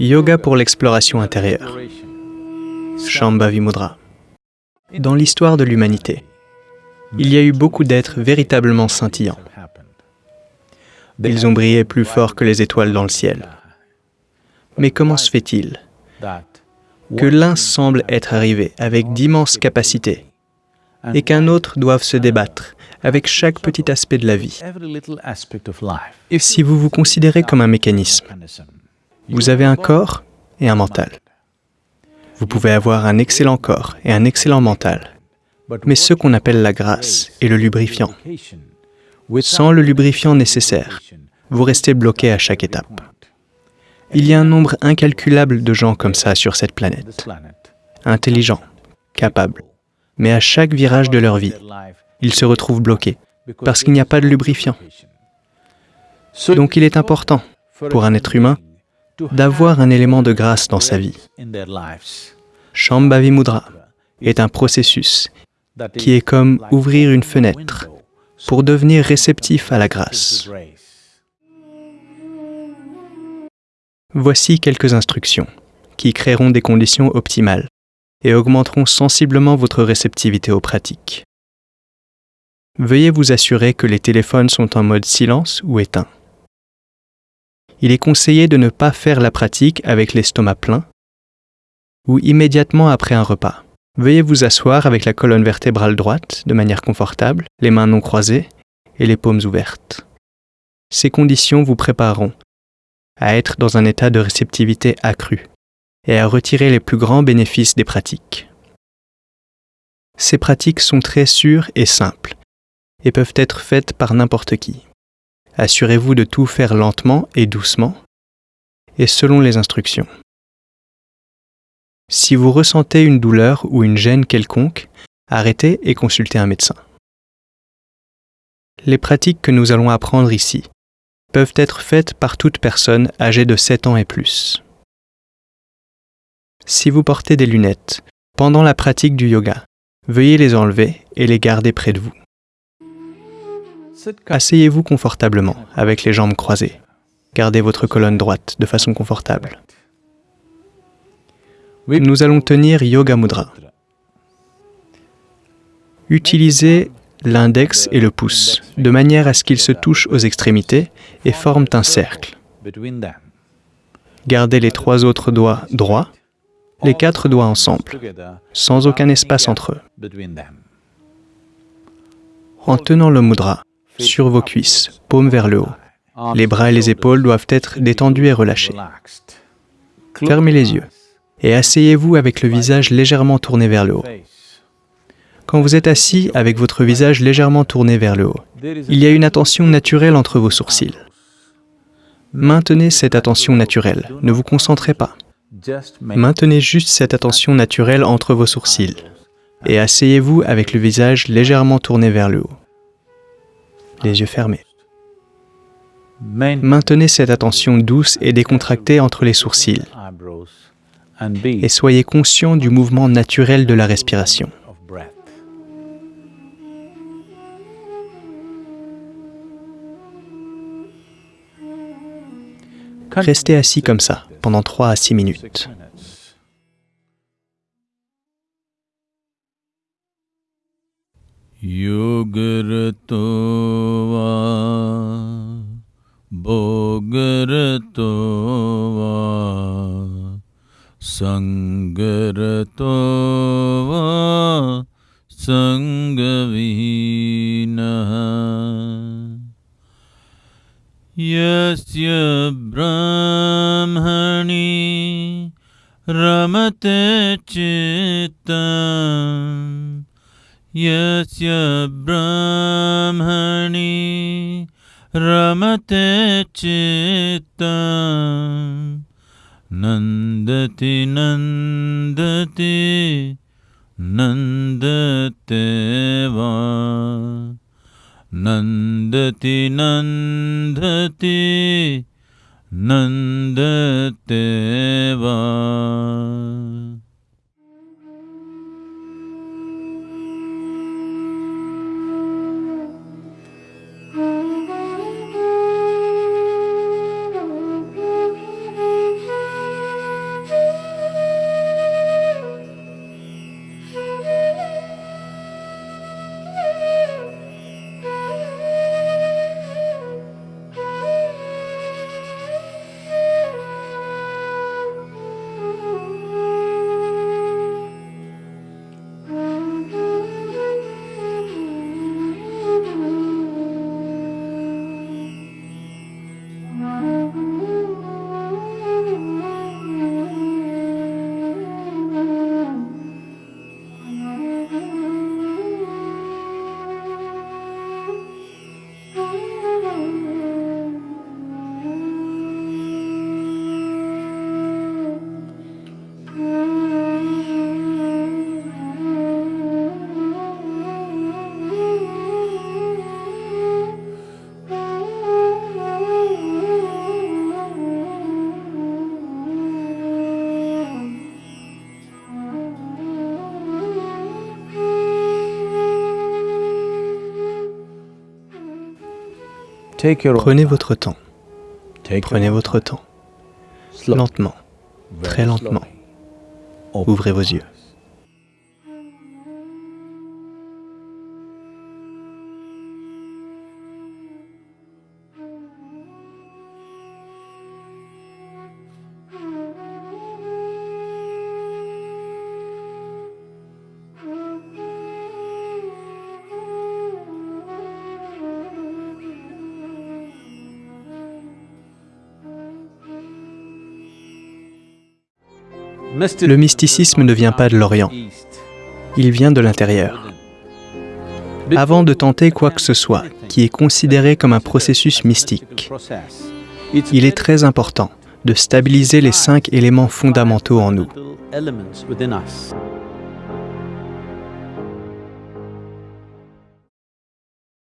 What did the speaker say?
Yoga pour l'exploration intérieure. Shambhavi Mudra. Dans l'histoire de l'humanité, il y a eu beaucoup d'êtres véritablement scintillants. Ils ont brillé plus fort que les étoiles dans le ciel. Mais comment se fait-il que l'un semble être arrivé avec d'immenses capacités et qu'un autre doive se débattre avec chaque petit aspect de la vie? Et si vous vous considérez comme un mécanisme, vous avez un corps et un mental. Vous pouvez avoir un excellent corps et un excellent mental, mais ce qu'on appelle la grâce et le lubrifiant. Sans le lubrifiant nécessaire, vous restez bloqué à chaque étape. Il y a un nombre incalculable de gens comme ça sur cette planète, intelligents, capables, mais à chaque virage de leur vie, ils se retrouvent bloqués parce qu'il n'y a pas de lubrifiant. Donc il est important pour un être humain d'avoir un élément de grâce dans sa vie. Shambhavi Mudra est un processus qui est comme ouvrir une fenêtre pour devenir réceptif à la grâce. Voici quelques instructions qui créeront des conditions optimales et augmenteront sensiblement votre réceptivité aux pratiques. Veuillez vous assurer que les téléphones sont en mode silence ou éteint. Il est conseillé de ne pas faire la pratique avec l'estomac plein ou immédiatement après un repas. Veuillez vous asseoir avec la colonne vertébrale droite de manière confortable, les mains non croisées et les paumes ouvertes. Ces conditions vous prépareront à être dans un état de réceptivité accrue et à retirer les plus grands bénéfices des pratiques. Ces pratiques sont très sûres et simples et peuvent être faites par n'importe qui. Assurez-vous de tout faire lentement et doucement et selon les instructions. Si vous ressentez une douleur ou une gêne quelconque, arrêtez et consultez un médecin. Les pratiques que nous allons apprendre ici peuvent être faites par toute personne âgée de 7 ans et plus. Si vous portez des lunettes, pendant la pratique du yoga, veuillez les enlever et les garder près de vous. Asseyez-vous confortablement avec les jambes croisées. Gardez votre colonne droite de façon confortable nous allons tenir Yoga Mudra. Utilisez l'index et le pouce de manière à ce qu'ils se touchent aux extrémités et forment un cercle. Gardez les trois autres doigts droits, les quatre doigts ensemble, sans aucun espace entre eux. En tenant le mudra sur vos cuisses, paumes vers le haut, les bras et les épaules doivent être détendus et relâchés. Fermez les yeux et asseyez-vous avec le visage légèrement tourné vers le haut. Quand vous êtes assis avec votre visage légèrement tourné vers le haut, il y a une attention naturelle entre vos sourcils. Maintenez cette attention naturelle, ne vous concentrez pas. Maintenez juste cette attention naturelle entre vos sourcils et asseyez-vous avec le visage légèrement tourné vers le haut, les yeux fermés. Maintenez cette attention douce et décontractée entre les sourcils et soyez conscient du mouvement naturel de la respiration. Restez assis comme ça pendant 3 à 6 minutes. सङ्गरतो वा सङ्गविहीनः यस्य ब्रह्मणि रमते चित्तम् यस्य ब्रह्मणि रमते चित्तम् नन्दति नन्दति नन्दते वा नन्दति नन्दति नन्दते वा Prenez votre temps. Prenez votre temps. Lentement, très lentement. Ouvrez vos yeux. Le mysticisme ne vient pas de l'Orient, il vient de l'intérieur. Avant de tenter quoi que ce soit qui est considéré comme un processus mystique, il est très important de stabiliser les cinq éléments fondamentaux en nous.